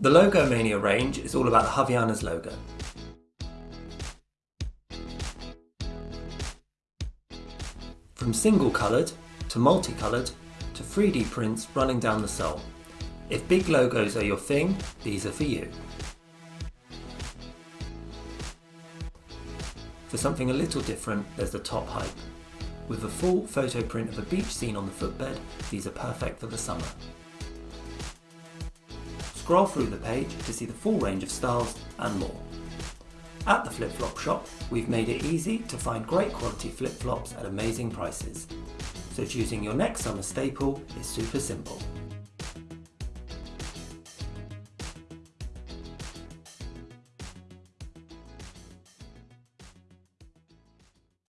The Logomania range is all about the Havaianas logo. From single coloured to multicoloured to 3D prints running down the sole. If big logos are your thing, these are for you. For something a little different, there's the top hype. With a full photo print of a beach scene on the footbed, these are perfect for the summer. Scroll through the page to see the full range of styles and more. At the Flip Flop Shop, we've made it easy to find great quality flip-flops at amazing prices. So choosing your next summer staple is super simple.